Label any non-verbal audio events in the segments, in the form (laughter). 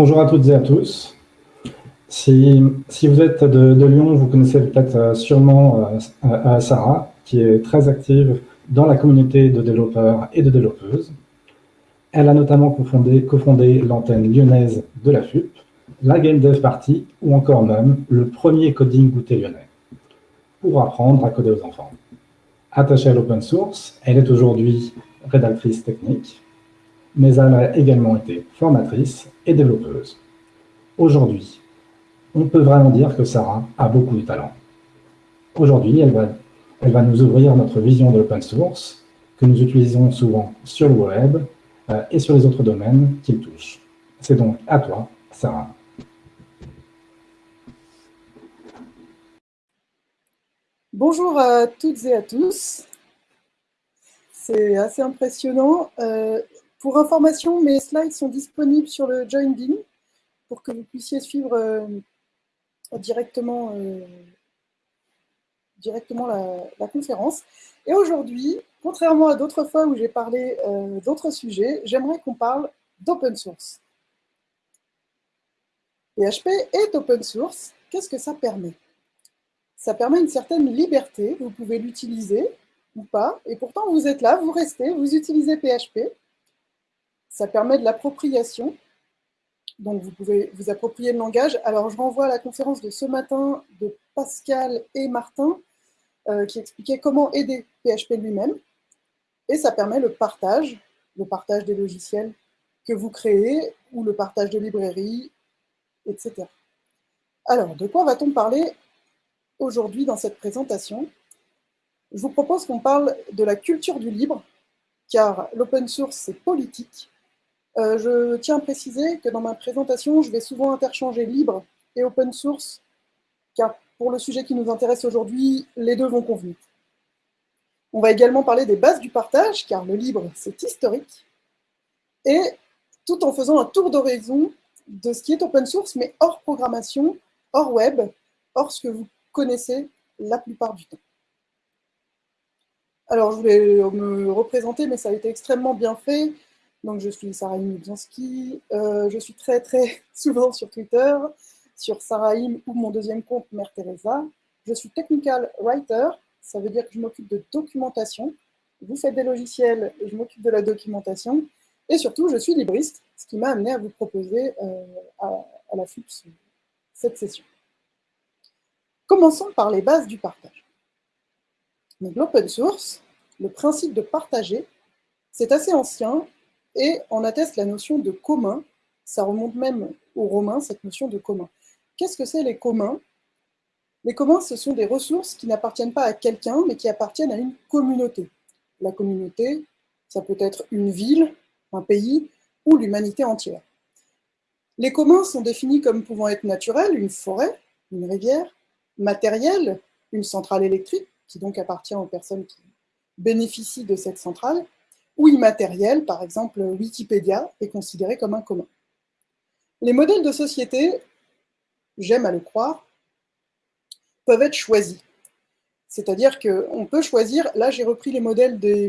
bonjour à toutes et à tous. Si, vous êtes de, Lyon, vous connaissez peut-être sûrement euh, Sarah, qui est très active dans la communauté de développeurs et de développeuses. Elle a notamment cofondé, cofondé l'antenne lyonnaise de la FUP, la Game Dev Party ou encore même le premier coding goûté lyonnais pour apprendre à coder aux enfants. Attachée à l'open source, elle est aujourd'hui rédactrice technique, mais elle a également été formatrice développeuse. Aujourd'hui, on peut vraiment dire que Sarah a beaucoup de talent. Aujourd'hui, elle va, elle va nous ouvrir notre vision de l'open source, que nous utilisons souvent sur le web euh, et sur les autres domaines qu'il touche. C'est donc à toi, Sarah. Bonjour à toutes et à tous. C'est assez impressionnant. Euh, pour information, mes slides sont disponibles sur le Join pour que vous puissiez suivre euh, directement, euh, directement la, conférence. Et aujourd'hui, contrairement à d'autres fois où j'ai parlé d'autres sujets, j'aimerais qu'on parle d'open source. PHP est open source. Qu'est-ce que ça permet? Ça permet une certaine liberté, vous pouvez l'utiliser ou pas, et pourtant vous êtes là, vous restez, vous utilisez PHP. Ça permet de l'appropriation, donc vous pouvez vous approprier le langage. Alors je renvoie à la conférence de ce matin de Pascal et Martin, euh, qui expliquaient comment aider PHP lui-même, et ça permet le partage, le partage des logiciels que vous créez, ou le partage de librairies, etc. Alors, de quoi va-t-on parler aujourd'hui dans cette présentation, je vous propose qu'on parle de la culture du libre, car l'open source, c'est politique. Euh, je tiens à préciser que dans ma présentation, je vais souvent interchanger libre et open source, car pour le sujet qui nous intéresse aujourd'hui, les deux vont convenir. On va également parler des bases du partage, car le libre, c'est historique, et tout en faisant un tour d'horizon de ce qui est open source, mais hors programmation, hors web, hors ce que vous connaissez la plupart du temps. Alors, je voulais me représenter, mais ça a été extrêmement bien fait. Donc, je suis Sarahim Lubzanski. Euh, je suis très, très (laughs) souvent sur Twitter, sur Sarahim ou mon deuxième compte, Mère Teresa. Je suis technical writer, ça veut dire que je m'occupe de documentation. Vous faites des logiciels, je m'occupe de la documentation. Et surtout, je suis libriste, ce qui m'a amené à vous proposer euh, à, la FUPS cette session. Commençons par les bases du partage. L'open source, le principe de partager, c'est assez ancien et on atteste la notion de commun. Ça remonte même aux Romains, cette notion de commun. Qu'est-ce que c'est les communs? Les communs, ce sont des ressources qui n'appartiennent pas à quelqu'un, mais qui appartiennent à une communauté. La communauté, ça peut être une ville, un pays ou l'humanité entière. Les communs sont définis comme pouvant être naturels, une forêt, une rivière, matériel, une centrale électrique, qui donc appartient aux personnes qui bénéficient de cette centrale, ou immatériel, par exemple Wikipédia, est considéré comme un commun. Les modèles de société, j'aime à le croire, peuvent être choisis. C'est-à-dire qu'on peut choisir, là j'ai repris les modèles des,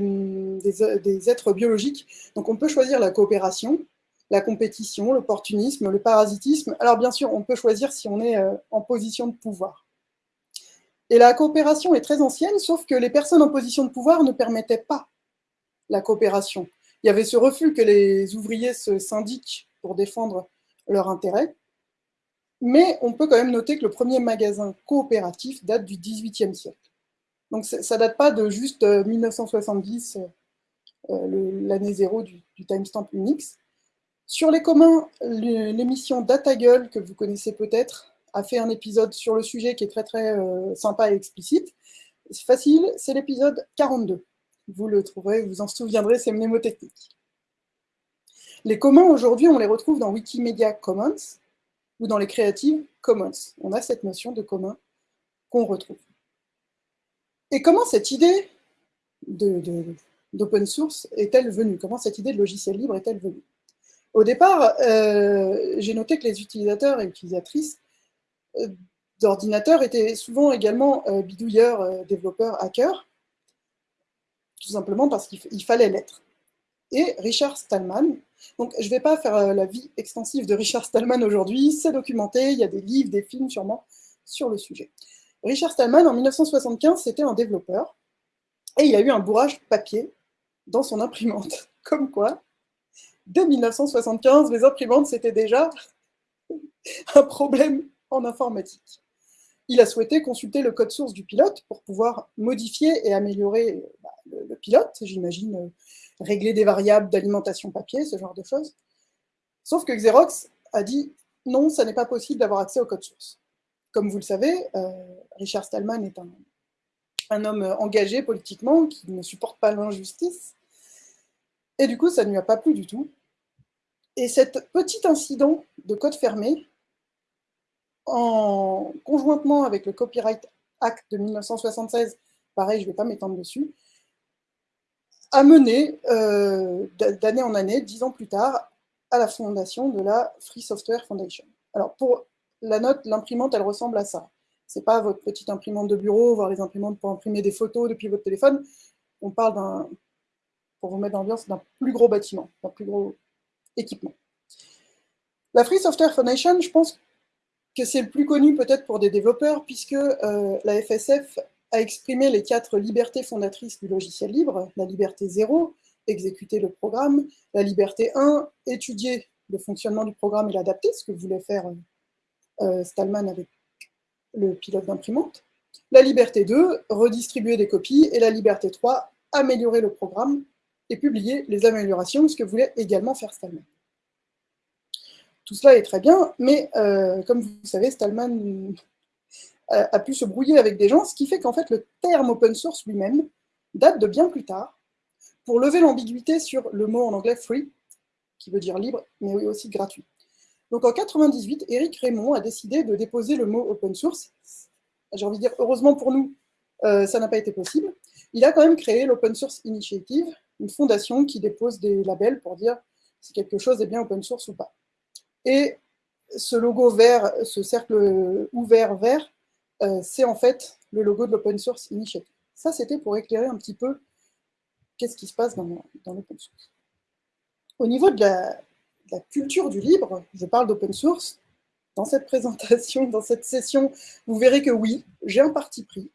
des, êtres biologiques, donc on peut choisir la coopération, la compétition, l'opportunisme, le parasitisme. Alors bien sûr, on peut choisir si on est euh, en position de pouvoir. Et la coopération est très ancienne, sauf que les personnes en position de pouvoir ne permettaient pas la coopération. Il y avait ce refus que les ouvriers se syndiquent pour défendre leurs intérêts. Mais on peut quand même noter que le premier magasin coopératif date du XVIIIe siècle. Donc ça date pas de juste 1970, euh, euh, l'année zéro du, timestamp Unix. Sur les communs, l'émission DataGull, que vous connaissez peut-être, a fait un épisode sur le sujet qui est très très euh, sympa et explicite. C'est facile, c'est l'épisode 42. Vous le trouverez, vous en souviendrez, c'est mnémotechnique. Les communs, aujourd'hui, on les retrouve dans Wikimedia Commons ou dans les Creative Commons. On a cette notion de commun qu'on retrouve. Et comment cette idée d'open source est-elle venue? Comment cette idée de logiciel libre est-elle venue? Au départ, euh, j'ai noté que les utilisateurs et utilisatrices euh, d'ordinateurs étaient souvent également euh, bidouilleurs, développeurs, hackers, tout simplement parce qu'il fallait l'être. et Richard Stallman. Donc, je ne vais pas faire euh, la vie extensive de Richard Stallman aujourd'hui, c'est documenté, il y a des livres, des films sûrement sur le sujet. Richard Stallman, en 1975, c'était un développeur, et il a eu un bourrage papier dans son imprimante. (laughs) Comme quoi, dès 1975, les imprimantes, c'était déjà (laughs) un problème en informatique. Il a souhaité consulter le code source du pilote pour pouvoir modifier et améliorer le, pilote, j'imagine euh, régler des variables d'alimentation papier, ce genre de choses. Sauf que Xerox a dit non, ça n'est pas possible d'avoir accès au code source. Comme vous le savez, euh, Richard Stallman est un, un, homme engagé politiquement qui ne supporte pas l'injustice. Et du coup, ça ne lui a pas plu du tout. Et cet petit incident de code fermé, en conjointement avec le Copyright Act de 1976, pareil, je ne vais pas m'étendre dessus, a mené euh, d'année en année, dix ans plus tard, à la fondation de la Free Software Foundation. Alors pour la note, l'imprimante, elle ressemble à ça. C'est pas votre petite imprimante de bureau, voire les imprimantes pour imprimer des photos depuis votre téléphone. On parle d'un, pour vous mettre dans l'ambiance, d'un plus gros bâtiment, d'un plus gros équipement. La Free Software Foundation, je pense que c'est le plus connu peut-être pour des développeurs, puisque euh, la FSF a exprimé les quatre libertés fondatrices du logiciel libre, la liberté 0, exécuter le programme, la liberté 1, étudier le fonctionnement du programme et l'adapter, ce que voulait faire euh, Stallman avec le pilote d'imprimante, la liberté 2, redistribuer des copies, et la liberté 3, améliorer le programme et publier les améliorations, ce que voulait également faire Stallman. Tout cela est très bien, mais euh, comme vous savez, Stallman a, pu se brouiller avec des gens, ce qui fait qu'en fait le terme open source lui-même date de bien plus tard, pour lever l'ambiguïté sur le mot en anglais free, qui veut dire libre, mais aussi gratuit. Donc en 98, Eric Raymond a décidé de déposer le mot open source. J'ai envie de dire, heureusement pour nous, euh, ça n'a pas été possible. Il a quand même créé l'Open Source Initiative, une fondation qui dépose des labels pour dire si quelque chose est bien open source ou pas. Et ce logo vert, ce cercle ouvert vert, c'est en fait le logo de l'Open Source Initiative. Ça, c'était pour éclairer un petit peu qu'est-ce qui se passe dans, l'open source. Au niveau de la, culture du libre, je parle d'open source, dans cette présentation, dans cette session, vous verrez que oui, j'ai un parti pris.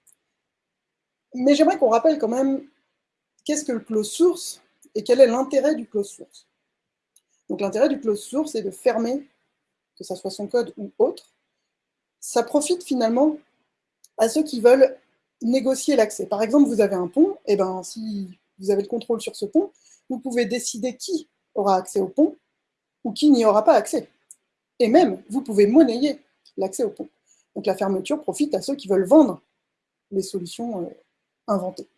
Mais j'aimerais qu'on rappelle quand même qu'est-ce que le close source et quel est l'intérêt du close source. Donc l'intérêt du close source est de fermer, que ce soit son code ou autre. Ça profite finalement à ceux qui veulent négocier l'accès. Par exemple, vous avez un pont, et ben, si vous avez le contrôle sur ce pont, vous pouvez décider qui aura accès au pont ou qui n'y aura pas accès. Et même, vous pouvez monnayer l'accès au pont. Donc la fermeture profite à ceux qui veulent vendre les solutions euh, inventées,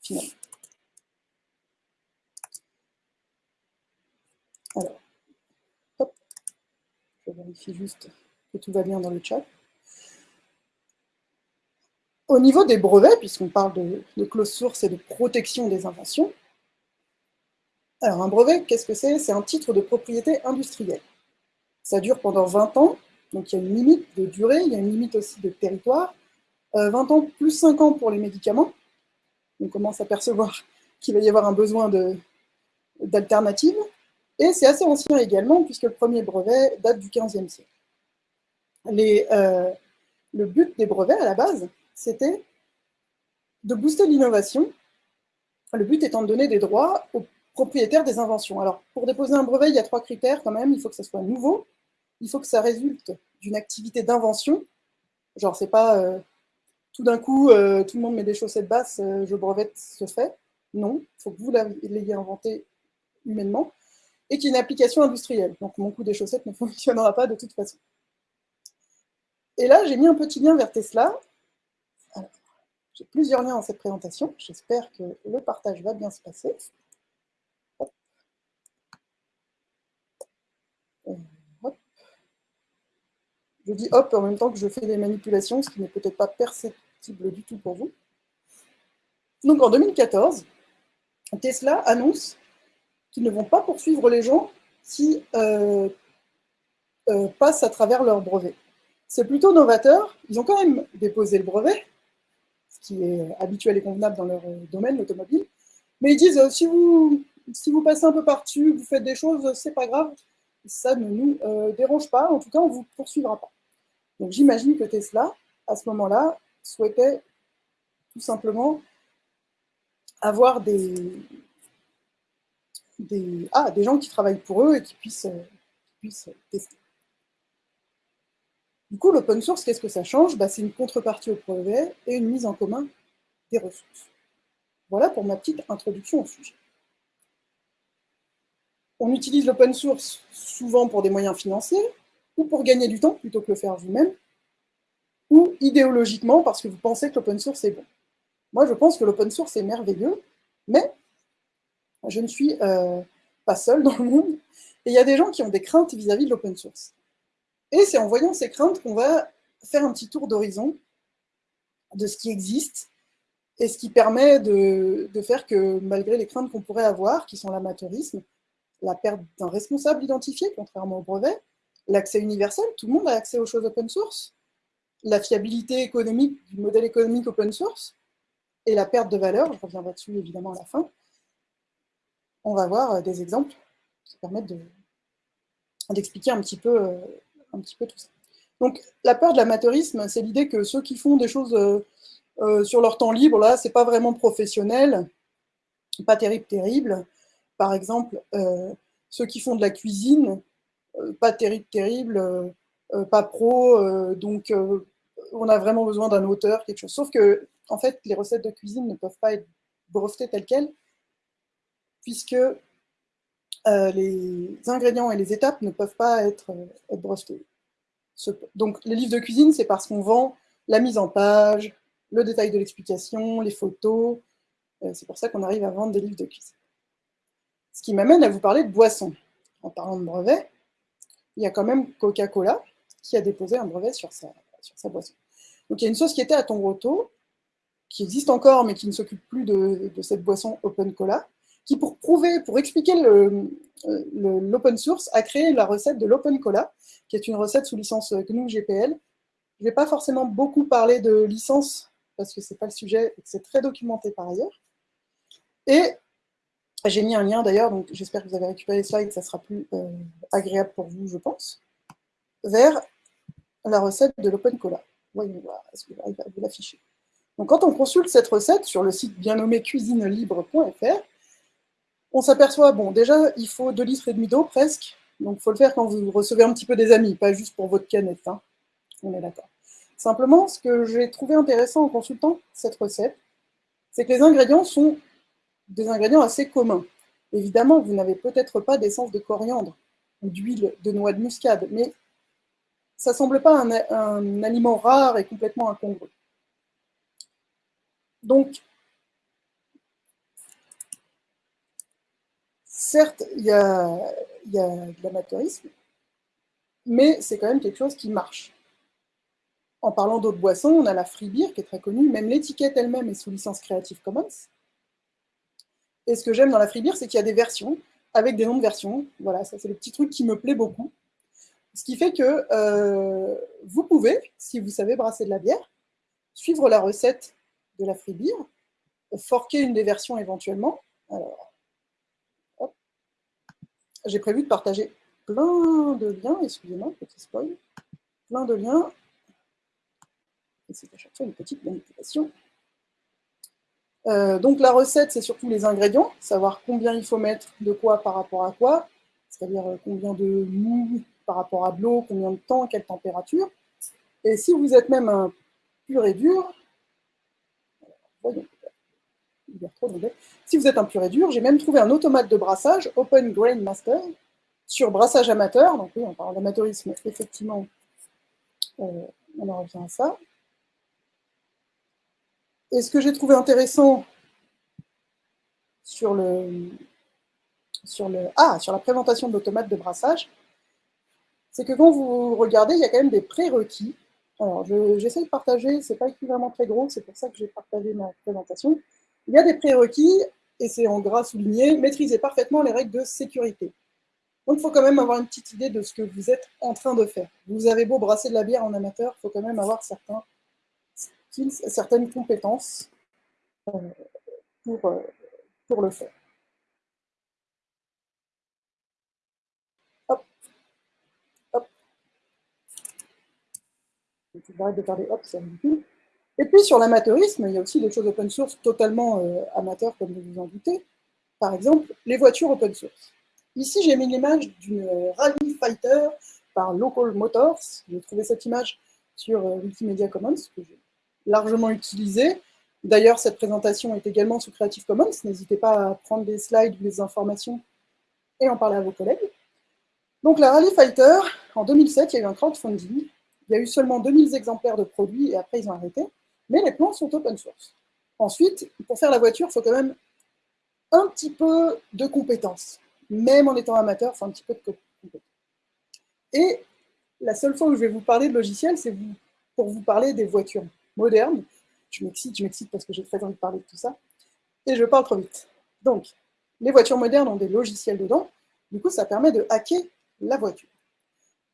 finalement. Alors, hop, je vérifie juste que tout va bien dans le chat. Au niveau des brevets, puisqu'on parle de, de, close source et de protection des inventions, alors un brevet, qu'est-ce que c'est? C'est un titre de propriété industrielle. Ça dure pendant 20 ans, donc il y a une limite de durée, il y a une limite aussi de territoire. 20 euh, ans plus 5 ans pour les médicaments. On commence à percevoir (laughs) qu'il va y avoir un besoin d'alternatives. Et c'est assez ancien également, puisque le premier brevet date du 15e siècle. Euh, le but des brevets, à la base, c'était de booster l'innovation, le but étant de donner des droits aux propriétaires des inventions. Alors, pour déposer un brevet, il y a trois critères quand même. Il faut que ça soit nouveau, il faut que ça résulte d'une activité d'invention, genre c'est pas euh, tout d'un coup, euh, tout le monde met des chaussettes basses, euh, je brevette ce fait. Non, il faut que vous l'ayez inventé humainement, et qu'il y ait une application industrielle. Donc mon coup des chaussettes ne (laughs) fonctionnera pas de toute façon. Et là, j'ai mis un petit lien vers Tesla, j'ai plusieurs liens dans cette présentation. J'espère que le partage va bien se passer. Euh, je dis hop en même temps que je fais des manipulations, ce qui n'est peut-être pas perceptible du tout pour vous. Donc en 2014, Tesla annonce qu'ils ne vont pas poursuivre les gens qui euh, euh, passent à travers leur brevet. C'est plutôt novateur. Ils ont quand même déposé le brevet, qui est habituel et convenable dans leur euh, domaine, l'automobile. Mais ils disent, euh, si vous si vous passez un peu par-dessus, vous faites des choses, c'est pas grave, ça ne nous euh, dérange pas, en tout cas, on ne vous poursuivra pas. Donc j'imagine que Tesla, à ce moment-là, souhaitait tout simplement avoir des, des, ah, des gens qui travaillent pour eux et qui puissent, euh, puissent tester. Du coup, l'open source, qu'est-ce que ça change? Bah, C'est une contrepartie au brevet et une mise en commun des ressources. Voilà pour ma petite introduction au sujet. On utilise l'open source souvent pour des moyens financiers, ou pour gagner du temps plutôt que le faire vous-même, ou idéologiquement parce que vous pensez que l'open source est bon. Moi, je pense que l'open source est merveilleux, mais je ne suis euh, pas seule dans le monde, et il y a des gens qui ont des craintes vis-à-vis de l'open source. Et c'est en voyant ces craintes qu'on va faire un petit tour d'horizon de ce qui existe, et ce qui permet de, faire que, malgré les craintes qu'on pourrait avoir, qui sont l'amateurisme, la perte d'un responsable identifié, contrairement au brevet, l'accès universel, tout le monde a accès aux choses open source, la fiabilité économique du modèle économique open source, et la perte de valeur, je reviendrai dessus évidemment à la fin, on va voir des exemples qui permettent d'expliquer un, petit peu, euh, Donc la peur de l'amateurisme, c'est l'idée que ceux qui font des choses euh, sur leur temps libre, là, c'est pas vraiment professionnel, pas terrible, terrible. Par exemple, ceux qui font de la cuisine, pas terrible, terrible, pas pro, donc on a vraiment besoin d'un auteur, quelque chose. Sauf que, en fait, les recettes de cuisine ne peuvent pas être brevetées telles quelles, puisque euh, les ingrédients et les étapes ne peuvent pas être, euh, brevetés. donc, les livres de cuisine, c'est parce qu'on vend la mise en page, le détail de l'explication, les photos. Euh, c'est pour ça qu'on arrive à vendre des livres de cuisine. Ce qui m'amène à vous parler de boissons. En parlant de brevet, il y a quand même Coca-Cola qui a déposé un brevet sur sa, boisson. Donc il y a une société à Tongroto qui existe encore, mais qui ne s'occupe plus de, cette boisson Open Cola, qui pour prouver, pour expliquer l'open source, a créé la recette de l'Open Cola, qui est une recette sous licence GNU GPL. Je ne vais pas forcément beaucoup parler de licence, parce que ce n'est pas le sujet, et que c'est très documenté par ailleurs. Et j'ai mis un lien d'ailleurs, donc j'espère que vous avez récupéré les slides, ça sera plus euh, agréable pour vous, je pense, vers la recette de l'Open Cola. Voyons voir, est-ce que j'arrive à vous l'afficher? Donc quand on consulte cette recette sur le site bien nommé cuisinelibre.fr, on s'aperçoit, bon, déjà, il faut 2 litres et demi d'eau presque, donc il faut le faire quand vous recevez un petit peu des amis, pas juste pour votre canette, hein. on est d'accord. Simplement, ce que j'ai trouvé intéressant en consultant cette recette, c'est que les ingrédients sont des ingrédients assez communs. Évidemment, vous n'avez peut-être pas d'essence de coriandre ou d'huile de noix de muscade, mais ça semble pas un, aliment rare et complètement incongru. Donc, certes, il y a, de l'amateurisme, mais c'est quand même quelque chose qui marche. En parlant d'autres boissons, on a la free beer qui est très connue, même l'étiquette elle-même est sous licence Creative Commons. Et ce que j'aime dans la free beer, c'est qu'il y a des versions avec des noms de versions. Voilà, ça c'est le petit truc qui me plaît beaucoup. Ce qui fait que euh, vous pouvez, si vous savez brasser de la bière, suivre la recette de la free beer, forquer une des versions éventuellement. J'ai prévu de partager plein de liens, excusez-moi, petit spoil, plein de liens. Et c'est à chaque fois une petite manipulation. Euh, donc la recette, c'est surtout les ingrédients, savoir combien il faut mettre de quoi par rapport à quoi, c'est-à-dire euh, combien de mou, par rapport à de l'eau, combien de temps, quelle température. Et si vous êtes même un pur et dur, si vous êtes un pur et dur, j'ai même trouvé un automate de brassage, Open Grain Master, sur brassage amateur. Donc oui, on parle d'amateurisme, effectivement, euh, on en revient à ça. Et ce que j'ai trouvé intéressant sur le, sur le, ah, sur la présentation de de brassage, c'est que quand vous regardez, il y a quand même des prérequis. Alors, j'essaie de partager, c'est pas vraiment très gros, c'est pour ça que j'ai partagé ma présentation. Il y a des prérequis, et c'est en gras souligné, maîtriser parfaitement les règles de sécurité. Donc, il faut quand même avoir une petite idée de ce que vous êtes en train de faire. Vous avez beau brasser de la bière en amateur, il faut quand même avoir certains skills, certaines compétences euh, euh, pour, le faire. Hop. Hop. De. Et puis sur l'amateurisme, il y a aussi des choses open source totalement euh, amateurs, comme vous vous en doutez. Par exemple, les voitures open source. Ici, j'ai mis l'image d'une Rally Fighter par Local Motors. J'ai trouvé cette image sur euh, Wikimedia Commons, que j'ai largement utilisée. D'ailleurs, cette présentation est également sous Creative Commons. N'hésitez pas à prendre des slides ou des informations et en parler à vos collègues. Donc la Rally Fighter, en 2007, il y a eu un crowdfunding. Il y a eu seulement 2000 exemplaires de produits et après ils ont arrêté. Mais les plans sont open source. Ensuite, pour faire la voiture, il faut quand même un petit peu de compétences. Même en étant amateur, il faut un petit peu de compétences. Et la seule fois où je vais vous parler de logiciel, c'est pour vous parler des voitures modernes. Je m'excite, je m'excite parce que j'ai très envie de parler de tout ça. Et je parle trop vite. Donc, les voitures modernes ont des logiciels dedans. Du coup, ça permet de hacker la voiture.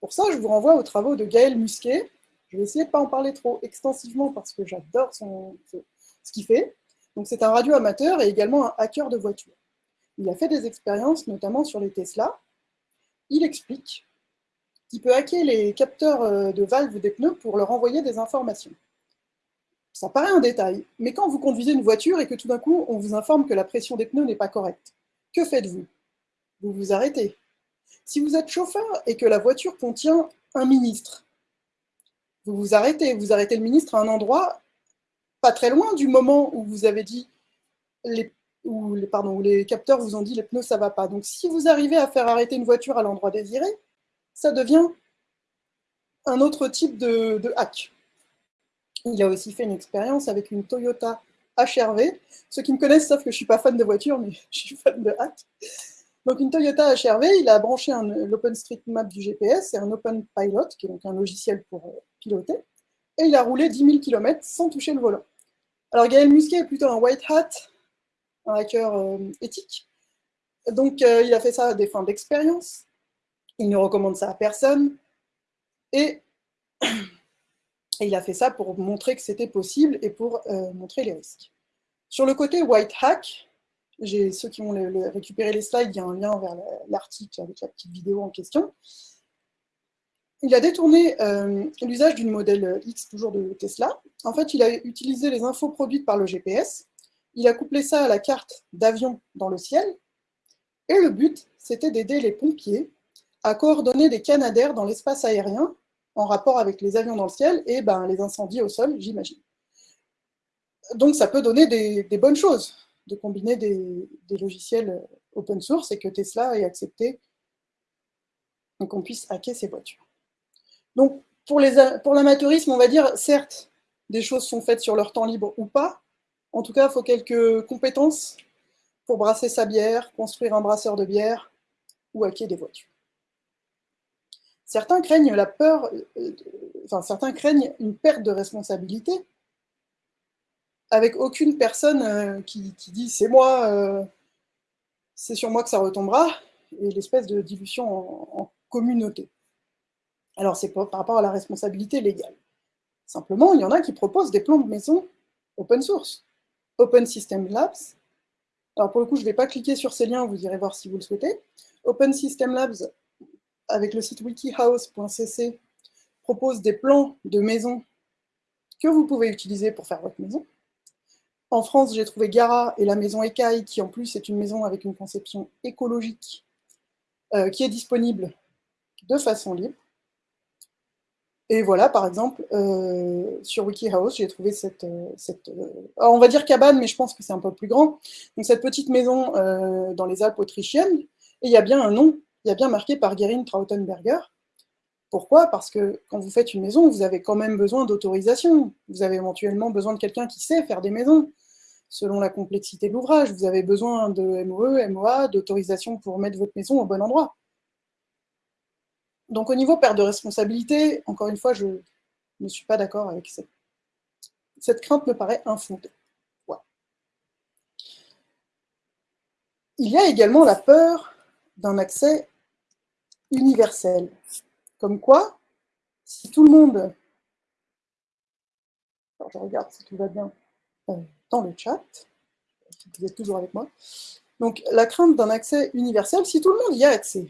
Pour ça, je vous renvoie aux travaux de Gaël Musquet. Je vais essayer de ne pas en parler trop extensivement parce que j'adore ce qu'il fait. Donc, c'est un radio amateur et également un hacker de voiture. Il a fait des expériences, notamment sur les Tesla. Il explique qu'il peut hacker les capteurs euh, de valves des pneus pour leur envoyer des informations. Ça paraît un détail, mais quand vous conduisez une voiture et que tout d'un coup, on vous informe que la pression des pneus n'est pas correcte, que faites-vous? Vous vous arrêtez. Si vous êtes chauffeur et que la voiture contient un ministre, vous vous arrêtez. Vous arrêtez le ministre à un endroit pas très loin du moment où vous avez dit, les, où, les, pardon, où les capteurs vous ont dit les pneus ça va pas. Donc si vous arrivez à faire arrêter une voiture à l'endroit désiré, ça devient un autre type de, hack. Il a aussi fait une expérience avec une Toyota HRV. Ceux qui me connaissent savent que je ne suis pas fan de voiture, mais (laughs) je suis fan de hack. Donc une Toyota HRV, il a branché l'OpenStreetMap du GPS et un OpenPilot, qui est donc un logiciel pour euh, et il a roulé 10 000 km sans toucher le volant. Alors Gaël Musquet est plutôt un white hat, un hacker euh, éthique, donc euh, il a fait ça à des fins d'expérience, il ne recommande ça à personne, et, (clears throat) il a fait ça pour montrer que c'était possible et pour euh, montrer les risques. Sur le côté white hack, ceux qui vont récupérer les slides, il y a un lien vers l'article avec la petite vidéo en question. Il a détourné euh, l'usage d'une modèle X, toujours de Tesla. En fait, il a utilisé les infos produites par le GPS, il a couplé ça à la carte d'avion dans le ciel, et le but, c'était d'aider les pompiers à coordonner des canadaires dans l'espace aérien en rapport avec les avions dans le ciel et ben, les incendies au sol, j'imagine. Donc ça peut donner des, bonnes choses de combiner des, logiciels open source et que Tesla ait accepté qu'on puisse hacker ses voitures. Donc pour l'amateurisme, on va dire, certes, des choses sont faites sur leur temps libre ou pas. En tout cas, il faut quelques compétences pour brasser sa bière, construire un brasseur de bière ou hacker des voitures. Certains craignent la peur, euh, enfin certains craignent une perte de responsabilité, avec aucune personne euh, qui, dit c'est moi, euh, c'est sur moi que ça retombera, et l'espèce de dilution en, communauté. Alors c'est par rapport à la responsabilité légale. Simplement, il y en a qui proposent des plans de maison open source, Open System Labs. Alors pour le coup, je ne vais pas cliquer sur ces liens, vous irez voir si vous le souhaitez. Open System Labs avec le site wikihouse.cc, propose des plans de maison que vous pouvez utiliser pour faire votre maison. En France, j'ai trouvé Gara et la maison Ecaille, qui en plus est une maison avec une conception écologique, euh, qui est disponible de façon libre. Et voilà, par exemple, euh, sur WikiHouse, j'ai trouvé cette, euh, cette on va dire cabane, mais je pense que c'est un peu plus grand. Donc cette petite maison dans les Alpes autrichiennes, et il y a bien un nom il y a bien marqué par Gerin Trautenberger. Pourquoi? Parce que quand vous faites une maison, vous avez quand même besoin d'autorisation. Vous avez éventuellement besoin de quelqu'un qui sait faire des maisons. Selon la complexité de l'ouvrage, vous avez besoin de MOE, MOA, d'autorisation pour mettre votre maison au bon endroit. Donc au niveau perte de responsabilité, encore une fois, je ne suis pas d'accord avec cette... Cette crainte me paraît infondée. Il y a également la peur d'un accès universel. Comme quoi, si tout le monde... Alors, je regarde si tout va bien euh, dans le chat. Vous êtes toujours avec moi. Donc, la crainte d'un accès universel, si tout le monde y a accès,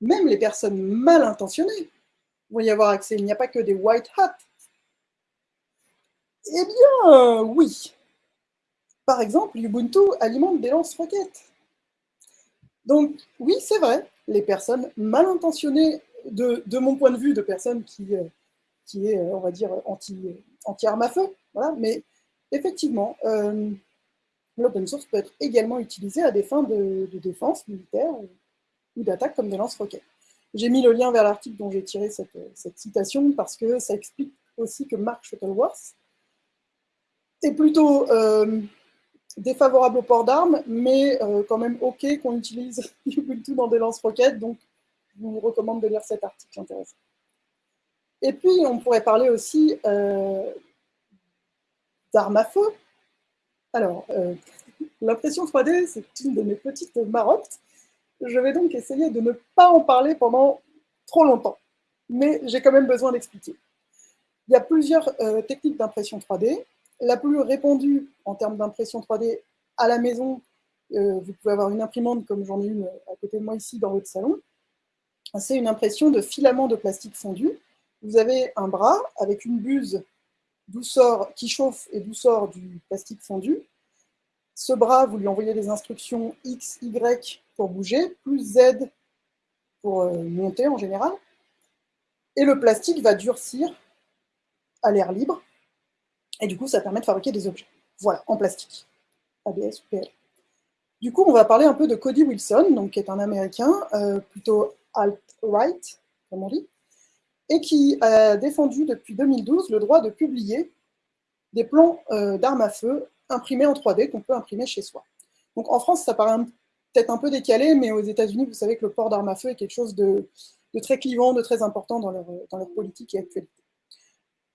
même les personnes mal intentionnées vont y avoir accès. Il n'y a pas que des white hats Eh bien, oui. Par exemple, Ubuntu alimente des lance-roquettes. Donc, oui, c'est vrai, les personnes mal intentionnées, de, mon point de vue, de personnes qui, euh, qui est, on va dire, anti, anti-arme à feu, voilà, mais effectivement, euh, l'open source peut être également utilisé à des fins de, défense militaire d'attaque comme des lance-roquettes. J'ai mis le lien vers l'article dont j'ai tiré cette, citation parce que ça explique aussi que Mark Shuttleworth est plutôt euh, défavorable au port d'armes, mais euh, quand même OK qu'on utilise (laughs) Ubuntu dans des lance-roquettes, donc je vous recommande de lire cet article intéressant. Et puis, on pourrait parler aussi euh, d'armes à feu. Alors, (laughs) l'impression 3D, c'est une de mes petites marottes. Je vais donc essayer de ne pas en parler pendant trop longtemps, mais j'ai quand même besoin d'expliquer. Il y a plusieurs techniques d'impression 3D la plus répandue en termes d'impression 3D à la maison, euh, vous pouvez avoir une imprimante comme j'en ai une à côté de moi ici dans votre salon, c'est une impression de filament de plastique fondu. Vous avez un bras avec une buse sort, qui chauffe et d'où sort du plastique fondu. Ce bras, vous lui envoyez des instructions X, Y pour bouger, plus Z pour euh, monter en général. Et le plastique va durcir à l'air libre et du coup, ça permet de fabriquer des objets. Voilà, en plastique. ABS ou PL. Du coup, on va parler un peu de Cody Wilson, donc, qui est un Américain, euh, plutôt alt-right, comme on dit, et qui a défendu depuis 2012 le droit de publier des plans euh, d'armes à feu imprimés en 3D qu'on peut imprimer chez soi. Donc en France, ça paraît peut-être un peu décalé, mais aux États-Unis, vous savez que le port d'armes à feu est quelque chose de, très clivant, de très important dans leur, politique et actualité.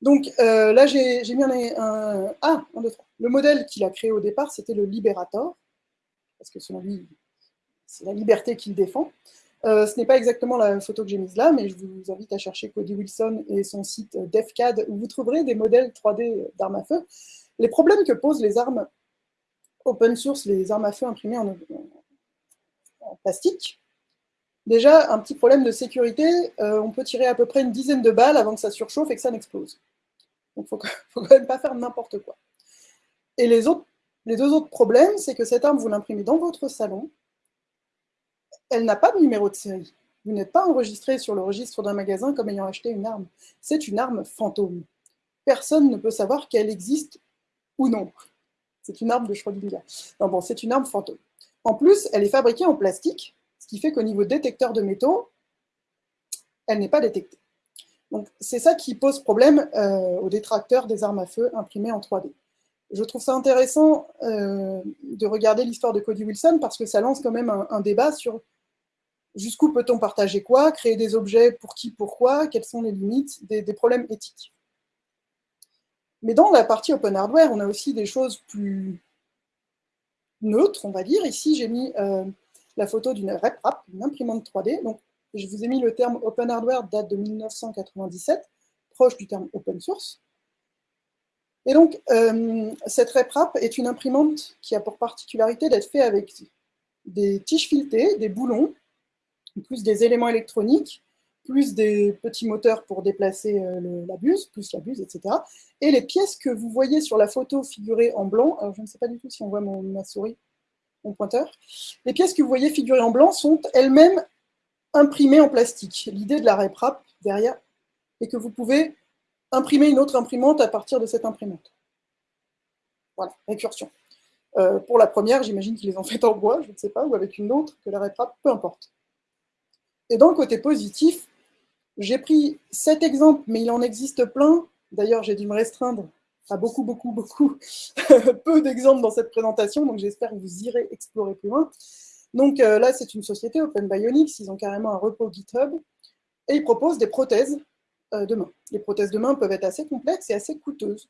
Donc euh, là, j'ai mis un, Ah, un, deux, trois. Le modèle qu'il a créé au départ, c'était le Liberator, parce que selon lui, c'est la liberté qu'il défend. Euh, ce n'est pas exactement la photo que j'ai mise là, mais je vous invite à chercher Cody Wilson et son site DefCAD, où vous trouverez des modèles 3D d'armes à feu. Les problèmes que posent les armes open source, les armes à feu imprimées en, en plastique, Déjà, un petit problème de sécurité, euh, on peut tirer à peu près une dizaine de balles avant que ça surchauffe et que ça n'explose. Donc il ne (laughs) faut, quand même pas faire n'importe quoi. Et les, autres, les deux autres problèmes, c'est que cette arme, vous l'imprimez dans votre salon, elle n'a pas de numéro de série. Vous n'êtes pas enregistré sur le registre d'un magasin comme ayant acheté une arme. C'est une arme fantôme. Personne ne peut savoir qu'elle existe ou non. C'est une arme de Schrödinger. Non, bon, c'est une arme fantôme. En plus, elle est fabriquée en plastique, qui fait qu'au niveau détecteur de métaux, elle n'est pas détectée. Donc c'est ça qui pose problème euh, aux détracteurs des armes à feu imprimées en 3D. Je trouve ça intéressant euh, de regarder l'histoire de Cody Wilson parce que ça lance quand même un, débat sur jusqu'où peut-on partager quoi, créer des objets pour qui, pourquoi, quelles sont les limites, des, problèmes éthiques. Mais dans la partie open hardware, on a aussi des choses plus neutres, on va dire. Ici, j'ai mis euh, la photo d'une RepRap, une imprimante 3D. Donc, je vous ai mis le terme Open Hardware, date de 1997, proche du terme Open Source. Et donc, euh, cette RepRap est une imprimante qui a pour particularité d'être faite avec des tiges filetées, des boulons, plus des éléments électroniques, plus des petits moteurs pour déplacer euh, la buse, plus la buse, etc. Et les pièces que vous voyez sur la photo figurées en blanc, alors je ne sais pas du tout si on voit ma souris, mon pointeur. Les pièces que vous voyez figurées en blanc sont elles-mêmes imprimées en plastique. L'idée de la RepRap derrière est que vous pouvez imprimer une autre imprimante à partir de cette imprimante. Voilà, récursion. Euh, pour la première, j'imagine qu'ils les ont faites en bois, je ne sais pas, ou avec une autre que la RepRap, peu importe. Et dans le côté positif, j'ai pris cet exemple, mais il en existe plein. D'ailleurs, j'ai dû me restreindre beaucoup, beaucoup, beaucoup, (laughs) peu d'exemples dans cette présentation, donc j'espère que vous irez explorer plus loin. Donc euh, là, c'est une société, Open Bionics, ils ont carrément un repos GitHub, et ils proposent des prothèses euh, de main. Les prothèses de main peuvent être assez complexes et assez coûteuses.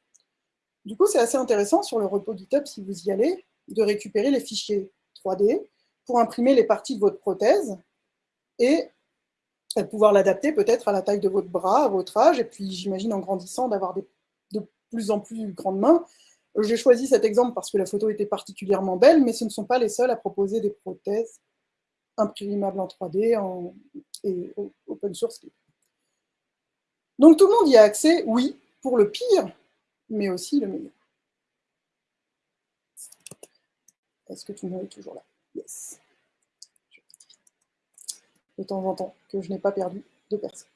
Du coup, c'est assez intéressant sur le repos GitHub, si vous y allez, de récupérer les fichiers 3D pour imprimer les parties de votre prothèse et pouvoir l'adapter peut-être à la taille de votre bras, à votre âge, et puis j'imagine en grandissant d'avoir des plus en plus grande main. J'ai choisi cet exemple parce que la photo était particulièrement belle, mais ce ne sont pas les seuls à proposer des prothèses imprimables en 3D en, et open source. Donc tout le monde y a accès, oui, pour le pire, mais aussi le meilleur. Est-ce que tout le monde est toujours là? Yes. De temps en temps, que je n'ai pas perdu de personne.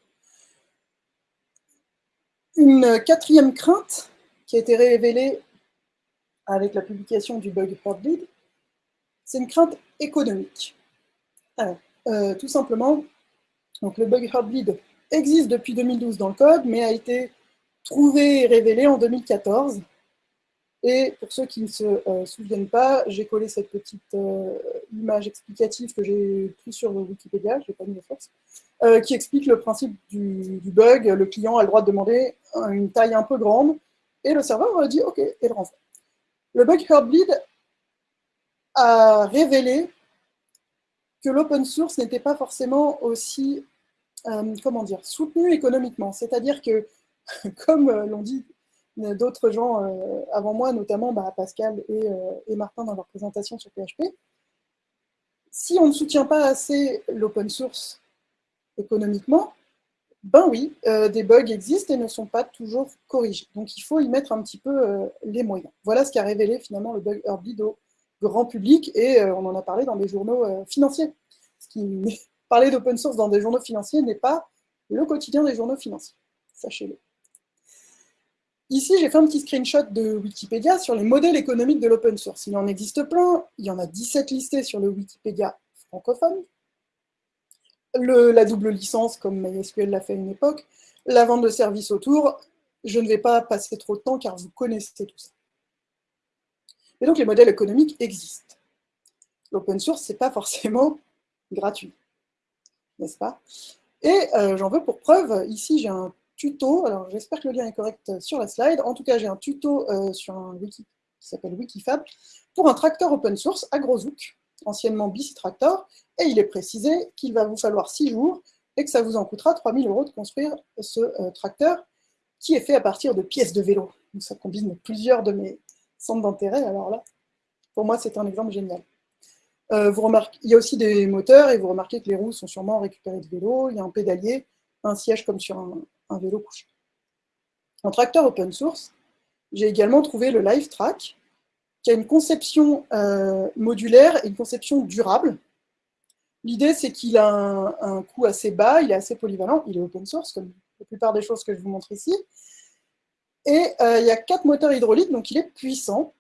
Une quatrième crainte qui a été révélée avec la publication du bug Heartbleed, c'est une crainte économique. Euh, tout simplement, le bug Heartbleed existe depuis 2012 dans le code, mais a été trouvé et révélé en 2014 et pour ceux qui ne se euh, souviennent pas, j'ai collé cette petite euh, image explicative que j'ai prise sur Wikipédia, je n'ai pas mis de force, euh, qui explique le principe du, bug. Le client a le droit de demander une taille un peu grande, et le serveur dit OK, et le renvoie. Le bug Heartbleed a révélé que l'open source n'était pas forcément aussi, comment dire, soutenu économiquement. C'est-à-dire que, (laughs) comme l'ont dit d'autres gens euh, avant moi, notamment bah, Pascal euh, et, Martin dans leur présentation sur PHP. Si on ne soutient pas assez l'open source économiquement, ben oui, euh, des bugs existent et ne sont pas toujours corrigés. Donc il faut y mettre un petit peu les moyens. Voilà ce qu'a révélé finalement le bug Heartbleed au grand public et on en a parlé dans des journaux financiers. (laughs) Parler d'open source dans des journaux financiers n'est pas le quotidien des journaux financiers, sachez-le. Ici, j'ai fait un petit screenshot de Wikipédia sur les modèles économiques de l'open source. Il en existe plein, il y en a 17 listés sur le Wikipédia francophone. la double licence, comme MySQL l'a fait à une époque, la vente de services autour, je ne vais pas passer trop de temps car vous connaissez tout ça. Et donc les modèles économiques existent. L'open source, ce n'est pas forcément (laughs) gratuit, n'est-ce pas? Et euh, j'en veux pour preuve, ici j'ai un tuto, alors j'espère que le lien est correct sur la slide, en tout cas j'ai un tuto euh, sur un wiki qui s'appelle Wikifab, pour un tracteur open source AgroZook, anciennement BC Tractor, et il est précisé qu'il va vous falloir 6 jours et que ça vous en coûtera 3000 euros de construire ce euh, tracteur qui est fait à partir de pièces de vélo. Donc ça combine plusieurs de mes centres d'intérêt, alors là, pour moi c'est un exemple génial. Euh, vous remarquez, il y a aussi des moteurs et vous remarquez que les roues sont sûrement récupérées de vélo, il y a un pédalier, un siège comme sur un, un vélo couché. En tracteur open source, j'ai également trouvé le LiveTrack, qui a une conception euh, modulaire et une conception durable. L'idée, c'est qu'il a un, coût assez bas, il est assez polyvalent, il est open source, comme la plupart des choses que je vous montre ici. Et euh, il y a quatre moteurs hydrauliques, donc il est puissant.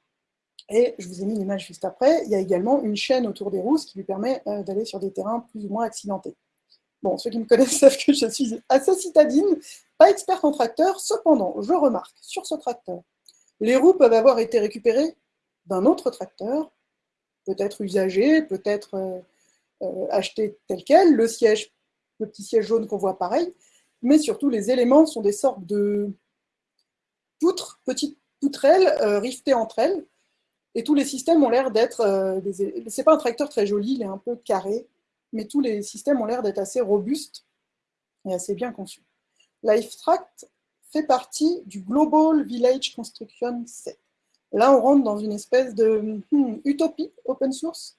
Et je vous ai mis l'image juste après, il y a également une chaîne autour des roues, qui lui permet euh, d'aller sur des terrains plus ou moins accidentés. Bon, ceux qui me connaissent (laughs) savent que je suis assez citadine, pas experte en tracteur, cependant, je remarque sur ce tracteur, les roues peuvent avoir été récupérées d'un autre tracteur, peut-être usagé, peut-être euh, euh, acheté tel quel, le siège, le petit siège jaune qu'on voit pareil, mais surtout les éléments sont des sortes de poutres, petites poutrelles euh, riftées entre elles, et tous les systèmes ont l'air d'être... des... C'est pas un tracteur très joli, il est un peu carré, mais tous les systèmes ont l'air d'être assez robustes et assez bien conçus. LifeTract fait partie du Global Village Construction Set. Là, on rentre dans une espèce de hmm, utopie open source.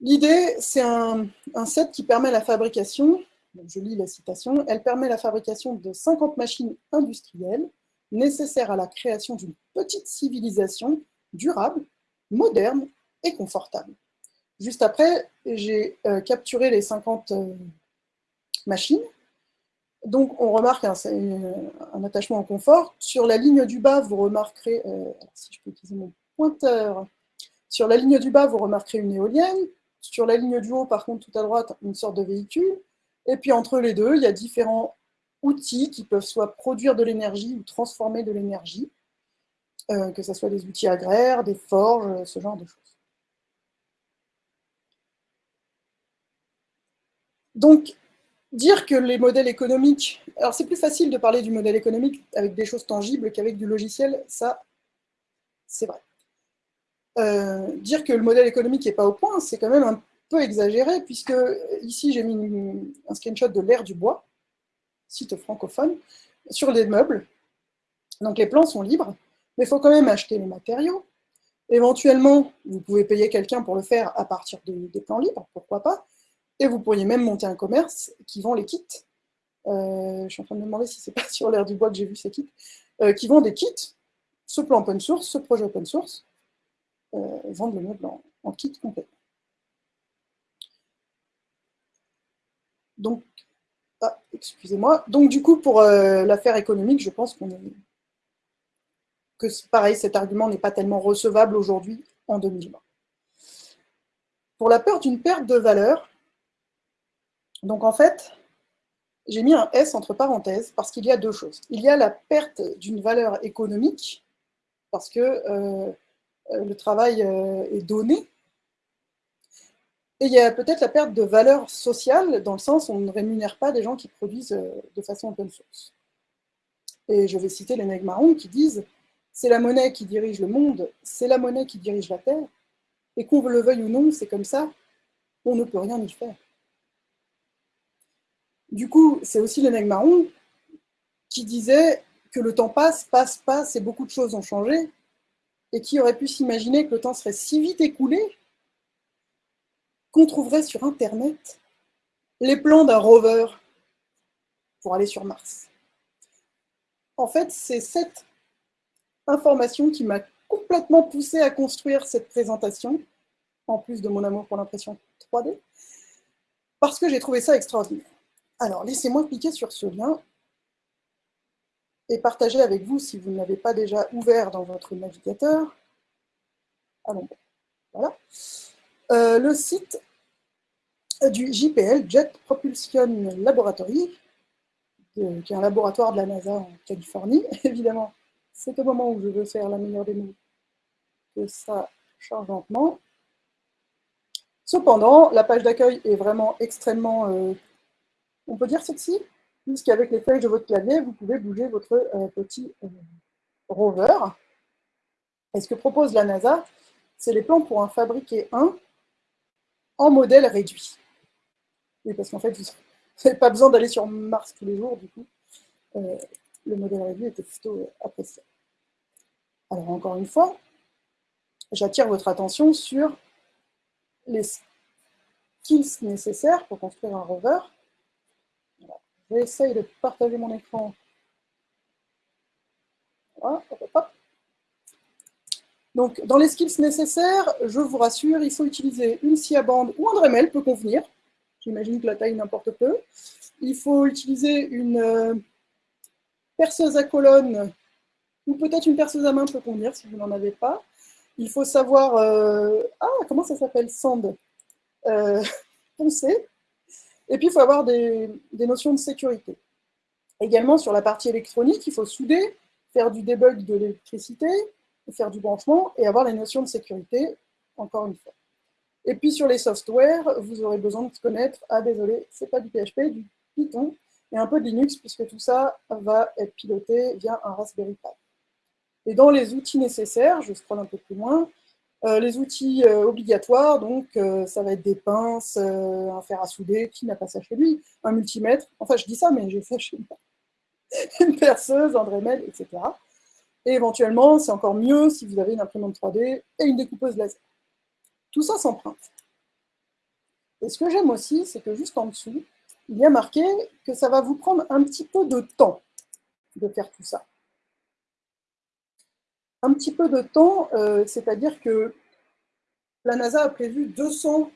L'idée, c'est un, set qui permet la fabrication, je lis la citation, elle permet la fabrication de 50 machines industrielles nécessaires à la création d'une petite civilisation durable, moderne et confortable. Juste après, j'ai euh, capturé les 50 euh, machines. Donc, on remarque un, attachement au confort. Sur la ligne du bas, vous remarquerez, euh, sur la ligne du bas, vous remarquerez une éolienne. Sur la ligne du haut, par contre, tout à droite, une sorte de véhicule. Et puis, entre les deux, il y a différents outils qui peuvent soit produire de l'énergie ou transformer de l'énergie, que ce soit des outils agraires, des forges, ce genre de choses. Donc, dire que les modèles économiques... Alors, c'est plus facile de parler du modèle économique avec des choses tangibles qu'avec du logiciel, ça, c'est vrai. Euh, dire que le modèle économique n'est pas au point, c'est quand même un peu exagéré, puisque ici, j'ai mis un screenshot de l'ère du bois, site francophone, sur les meubles. Donc, les plans sont libres, mais il faut quand même acheter les matériaux. Éventuellement, vous pouvez payer quelqu'un pour le faire à partir des plans libres, pourquoi pas. Et vous pourriez même monter un commerce qui vend les kits. Euh, je suis en train de me demander si c'est pas (laughs) sur l'air du bois que j'ai vu ces kits. qui vendent des kits, ce plan open source, ce projet open source, vendent le meuble en, en kit complet. Donc, ah, excusez-moi. Donc, du coup, pour euh, l'affaire économique, je pense qu'on est... que, pareil, cet argument n'est pas tellement recevable aujourd'hui, en 2020. Pour la peur d'une perte de valeur, donc en fait, j'ai mis un S entre parenthèses parce qu'il y a deux choses. Il y a la perte d'une valeur économique, parce que euh, le travail euh, est donné, et il y a peut-être la perte de valeur sociale, dans le sens où on ne rémunère pas des gens qui produisent euh, de façon open source. Et je vais citer les Negmarons qui disent « c'est la monnaie qui dirige le monde, c'est la monnaie qui dirige la Terre, et qu'on le veuille ou non, c'est comme ça, on ne peut rien y faire. » Du coup, c'est aussi les Negmarons qui disaient que le temps passe, passe, passe, et beaucoup de choses ont changé, et qui aurait pu s'imaginer que le temps serait si vite écoulé qu'on trouverait sur Internet les plans d'un rover pour aller sur Mars. En fait, c'est cette information qui m'a complètement poussé à construire cette présentation, en plus de mon amour pour l'impression 3D, parce que j'ai trouvé ça extraordinaire. Alors, laissez-moi cliquer sur ce lien et partager avec vous, si vous ne l'avez pas déjà ouvert dans votre navigateur. Allons, voilà. Euh, le site du JPL, Jet Propulsion Laboratory, qui est un laboratoire de la NASA en Californie. (laughs) Évidemment, c'est au moment où je veux faire la meilleure des mots que ça charge lentement. Cependant, la page d'accueil est vraiment extrêmement, euh, on peut dire sexy, puisqu'avec les feuilles de votre clavier, vous pouvez bouger votre euh, petit rover. Et ce que propose la NASA, c'est les plans pour en fabriquer un en modèle réduit. Oui, parce qu'en fait, vous n'avez pas besoin d'aller sur Mars tous les jours, du coup. Euh, le modèle réduit était plutôt euh, apprécié. Alors, encore une fois, j'attire votre attention sur les skills nécessaires pour construire un rover. J'essaye de partager mon écran. Donc, dans les skills nécessaires, je vous rassure, il faut utiliser une SIA bande ou un Dremel peut convenir. J'imagine que la taille n'importe peu. Il faut utiliser une euh, perceuse à colonne ou peut-être une perceuse à main peut convenir si vous n'en avez pas. Il faut savoir, euh, ah, comment ça s'appelle, sand, euh, (laughs) poncer. Et puis, il faut avoir des, notions de sécurité. Également, sur la partie électronique, il faut souder, faire du debug de l'électricité, faire du branchement et avoir les notions de sécurité, encore une fois. Et puis sur les softwares, vous aurez besoin de connaître, ah désolé, c'est pas du PHP, du Python, et un peu de Linux, puisque tout ça va être piloté via un Raspberry Pi. Et dans les outils nécessaires, je scrolle un peu plus loin, les outils euh, obligatoires, donc euh, ça va être des pinces, un fer à souder, qui n'a pas ça chez lui, un multimètre, enfin je dis ça, mais j'ai ça chez moi, (laughs) une perceuse, un Dremel, etc. Et éventuellement, c'est encore mieux si vous avez une imprimante 3D et une découpeuse laser. Tout ça s'emprunte. Et ce que j'aime aussi, c'est que juste en dessous, il y a marqué que ça va vous prendre un petit peu de temps de faire tout ça. Un petit peu de temps, euh, c'est-à-dire que la NASA a prévu 200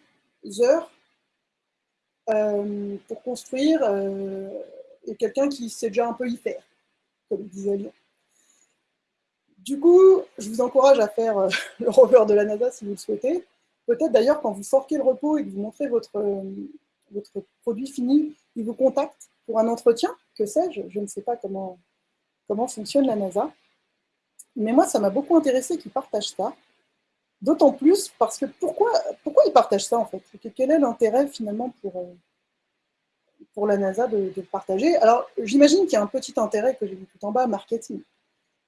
heures euh, pour construire euh, et quelqu'un qui sait déjà un peu y faire, comme disait Lyon. Du coup, je vous encourage à faire (laughs) le rover de la NASA si vous le souhaitez. Peut-être d'ailleurs, quand vous forquez le repos et que vous montrez votre, votre produit fini, il vous contacte pour un entretien, que sais-je, je ne sais pas comment, comment fonctionne la NASA. Mais moi, ça m'a beaucoup intéressé qu'ils partagent ça. D'autant plus parce que pourquoi, pourquoi ils partagent ça en fait? Quel est l'intérêt finalement pour, euh, la NASA de, de partager? Alors, j'imagine qu'il y a un petit intérêt que j'ai vu tout en bas, marketing.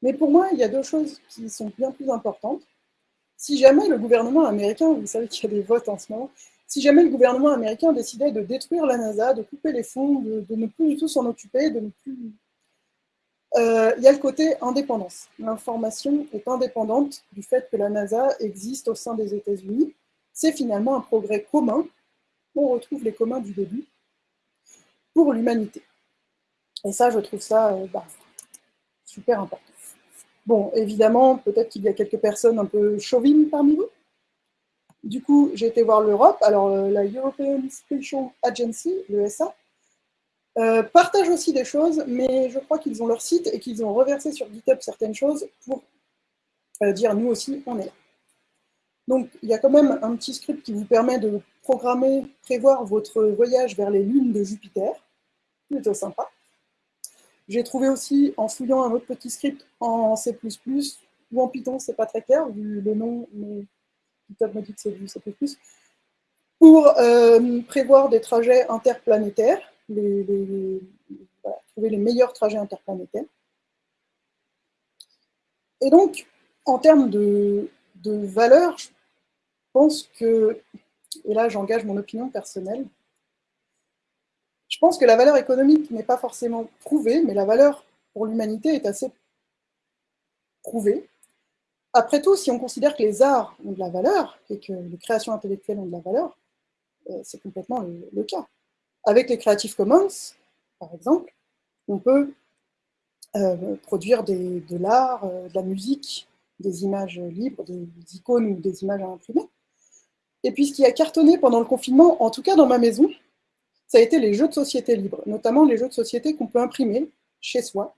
Mais pour moi, il y a deux choses qui sont bien plus importantes. Si jamais le gouvernement américain, vous savez qu'il y a des votes en ce moment, si jamais le gouvernement américain décidait de détruire la NASA, de couper les fonds, de, ne plus du tout s'en occuper, de ne plus... Euh, il y a le côté indépendance. L'information est indépendante du fait que la NASA existe au sein des États-Unis. C'est finalement un progrès commun. On retrouve les communs du début pour l'humanité. Et ça, je trouve ça euh, bah, super important. Bon, évidemment, peut-être qu'il y a quelques personnes un peu chauvines parmi vous. Du coup, j'ai été voir l'Europe. Alors, euh, la European Special Agency, l'ESA, euh, partage aussi des choses, mais je crois qu'ils ont leur site et qu'ils ont reversé sur GitHub certaines choses pour euh, dire nous aussi, on est là. Donc, il y a quand même un petit script qui vous permet de programmer, prévoir votre voyage vers les lunes de Jupiter. Plutôt sympa. J'ai trouvé aussi, en fouillant un autre petit script en C++ ou en Python, c'est pas très clair, vu le nom, mais GitHub me dit que c'est du C++, pour euh, prévoir des trajets interplanétaires, trouver les meilleurs trajets interplanétaires. Et donc, en termes de, de valeur, je pense que, et là j'engage mon opinion personnelle, je pense que la valeur économique n'est pas forcément prouvée, mais la valeur pour l'humanité est assez prouvée. Après tout, si on considère que les arts ont de la valeur et que les créations intellectuelles ont de la valeur, euh, c'est complètement le, cas. Avec les Creative Commons, par exemple, on peut euh, produire de l'art, euh, de la musique, des images libres, des icônes ou des images à imprimer. Et puis ce qui a cartonné pendant le confinement, en tout cas dans ma maison, ça a été les jeux de société libres, notamment les jeux de société qu'on peut imprimer chez soi,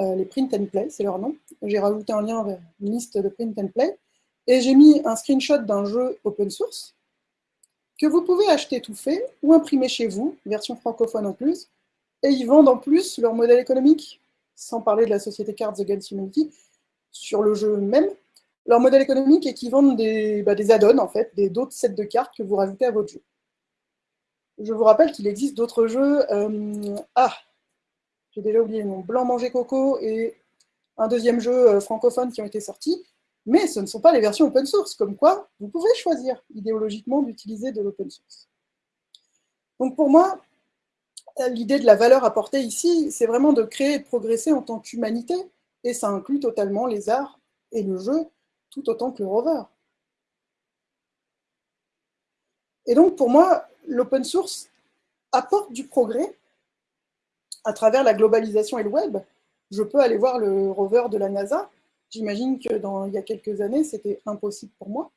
euh, les print and play, c'est leur nom. J'ai rajouté un lien vers une liste de print and play, et j'ai mis un screenshot d'un jeu open source que vous pouvez acheter tout fait ou imprimer chez vous, version francophone en plus, et ils vendent en plus leur modèle économique, sans parler de la société Cards Against Humanity, sur le jeu même, leur modèle économique est qu'ils vendent des, bah, des add-ons, en fait, d'autres sets de cartes que vous rajoutez à votre jeu. Je vous rappelle qu'il existe d'autres jeux. Euh, ah, j'ai déjà oublié le nom. Blanc Manger Coco et un deuxième jeu euh, francophone qui ont été sortis. Mais ce ne sont pas les versions open source, comme quoi vous pouvez choisir idéologiquement d'utiliser de l'open source. Donc pour moi, l'idée de la valeur apportée ici, c'est vraiment de créer et de progresser en tant qu'humanité, et ça inclut totalement les arts et le jeu, tout autant que le rover. Et donc pour moi, l'open source apporte du progrès à travers la globalisation et le web. Je peux aller voir le rover de la NASA. J'imagine que dans, il y a quelques années, c'était impossible pour moi.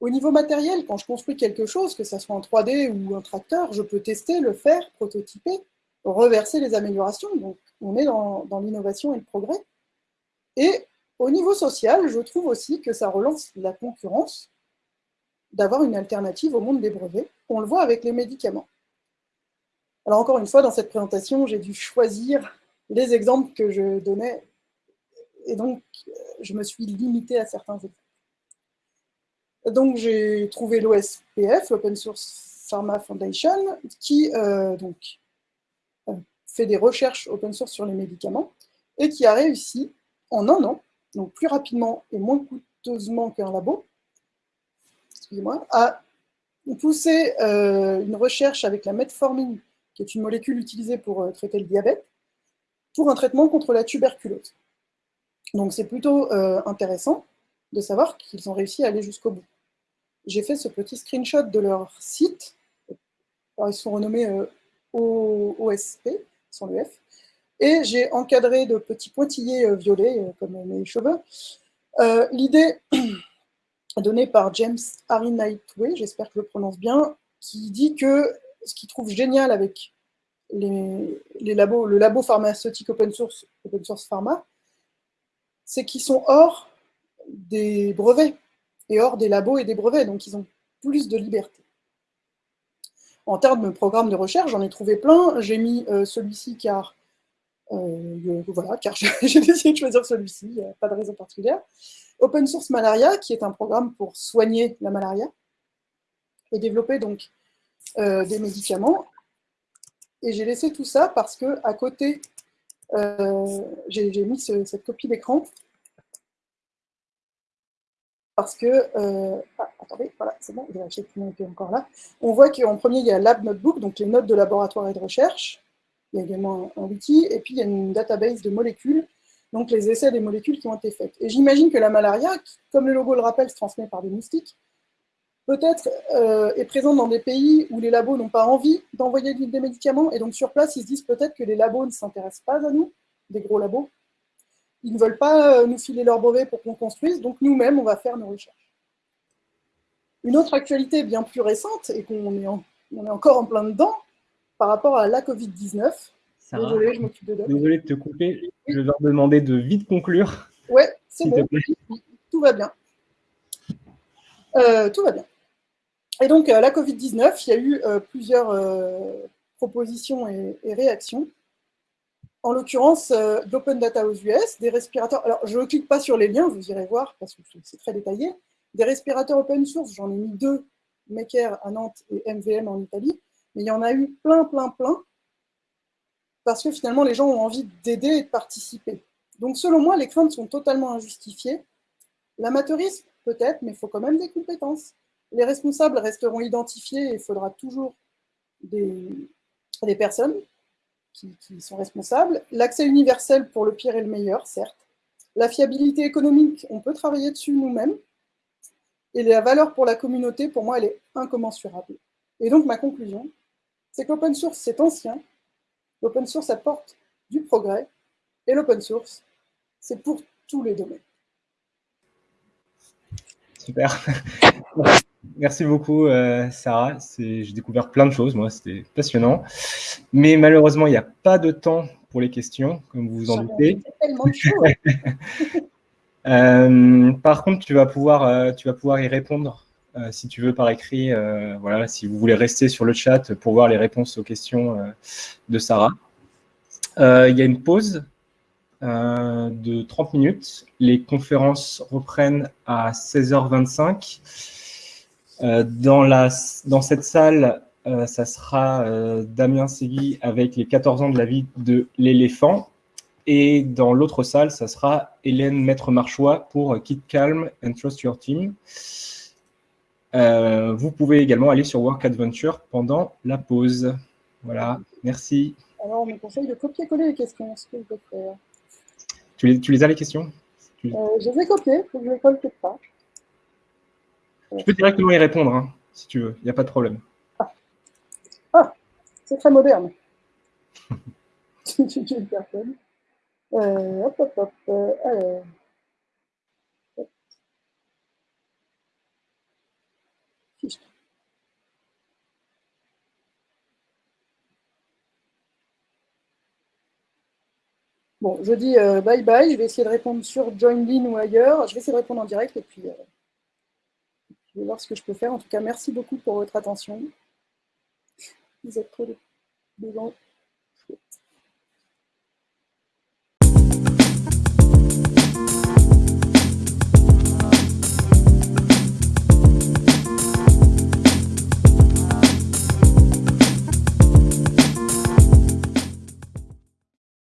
Au niveau matériel, quand je construis quelque chose, que ce soit en 3D ou un tracteur, je peux tester, le faire, prototyper, reverser les améliorations. Donc, on est dans, dans l'innovation et le progrès. Et au niveau social, je trouve aussi que ça relance la concurrence d'avoir une alternative au monde des brevets. On le voit avec les médicaments. Alors encore une fois, dans cette présentation, j'ai dû choisir les exemples que je donnais, et donc je me suis limité à certains exemples. Donc j'ai trouvé l'OSPF, l'Open Source Pharma Foundation, qui euh, donc, euh, fait des recherches open source sur les médicaments, et qui a réussi en un an, donc plus rapidement et moins coûteusement qu'un labo, excusez-moi, à pousser euh, une recherche avec la metformine, qui est une molécule utilisée pour traiter le diabète, pour un traitement contre la tuberculose. Donc c'est plutôt euh, intéressant de savoir qu'ils ont réussi à aller jusqu'au bout. J'ai fait ce petit screenshot de leur site. ils sont renommés OSP, sans le F. Et j'ai encadré de petits pointillés violets, comme mes cheveux. L'idée (clears throat) donné par James Harry j'espère que je le prononce bien, qui dit que ce qu'il trouve génial avec les, labos, le labo pharmaceutique open source, open source pharma, c'est qu'ils sont hors des brevets et hors des labos et des brevets, donc ils ont plus de liberté. En termes de programme de recherche, j'en ai trouvé plein. J'ai mis euh, celui-ci car, euh, voilà, car (laughs) j'ai décidé de choisir celui-ci, pas de raison particulière. Open Source Malaria, qui est un programme pour soigner la malaria, et développer donc euh, des médicaments. Et j'ai laissé tout ça parce que à côté, j'ai mis cette copie d'écran parce que, euh, ah, attendez, voilà, c'est bon, je vais encore là. On voit qu'en premier, il y a Lab Notebook, donc les notes de laboratoire et de recherche. Il y a également un, un wiki, et puis il y a une database de molécules donc les essais des molécules qui ont été faites. Et j'imagine que la malaria, comme le logo le rappelle, se transmet par des moustiques, peut-être euh, est présente dans des pays où les labos n'ont pas envie d'envoyer des médicaments, et donc sur place, ils se disent peut-être que les labos ne s'intéressent pas à nous, des gros labos, ils ne veulent pas nous filer leur brevet pour qu'on construise, donc nous-mêmes, on va faire nos recherches. Une autre actualité bien plus récente, et qu'on est, est encore en plein dedans, par rapport à la Covid-19. Désolé, je m'occupe de Désolé de te couper, je vais leur demander de vite conclure. Ouais, c'est bon, tout va bien. Euh, tout va bien. Et donc, euh, la Covid-19, il y a eu euh, plusieurs propositions et, réactions. En l'occurrence, d'Open Data aux US, des respirateurs. Alors, je ne clique pas sur les liens, vous irez voir parce que c'est très détaillé. Des respirateurs open source, j'en ai mis deux, Maker à Nantes et MVM en Italie, mais il y en a eu plein, plein, plein, parce que finalement, les gens ont envie d'aider et de participer. Donc, selon moi, les craintes sont totalement injustifiées. L'amateurisme, peut-être, mais il faut quand même des compétences. Les responsables resteront identifiés et il faudra toujours des, personnes qui, qui sont responsables. L'accès universel pour le pire et le meilleur, certes. La fiabilité économique, on peut travailler dessus nous-mêmes. Et la valeur pour la communauté, pour moi, elle est incommensurable. Et donc, ma conclusion, c'est que l'open source, c'est ancien. L'open source apporte du progrès. Et l'open source, c'est pour tous les domaines. Super. Merci beaucoup, euh, Sarah. J'ai découvert plein de choses, moi, c'était passionnant. Mais malheureusement, il n'y a pas de temps pour les questions, comme vous vous en doutez. tellement de (laughs) euh, par contre, tu vas pouvoir, euh, tu vas pouvoir y répondre si tu veux par écrit. voilà, si vous voulez rester sur le chat pour voir les réponses aux questions de Sarah. Il y a une pause de 30 minutes. Les conférences reprennent à 16h25. Euh, dans, la, dans cette salle, euh, ça sera Damien Segui avec les 14 ans de la vie de l'éléphant. Et dans l'autre salle, ça sera Hélène Maître-Marchois pour Keep Calm and Trust Your Team. vous pouvez également aller sur Work Adventure pendant la pause. Voilà, merci. Alors, on me conseille de copier-coller les questions, ce que je peux faire. Tu les, as les questions? Euh, Je les ai copiées, je les colle quelque part. Tu peux directement y répondre, hein, si tu veux, il n'y a pas de problème. Ah, c'est très moderne. (laughs) une personne. Euh, hop, hop, hop. Euh. Bon, je dis euh, bye bye, je vais essayer de répondre sur Joinline ou ailleurs. Je vais essayer de répondre en direct et puis je voir ce que je peux faire. En tout cas, merci beaucoup pour votre attention. Vous êtes trop de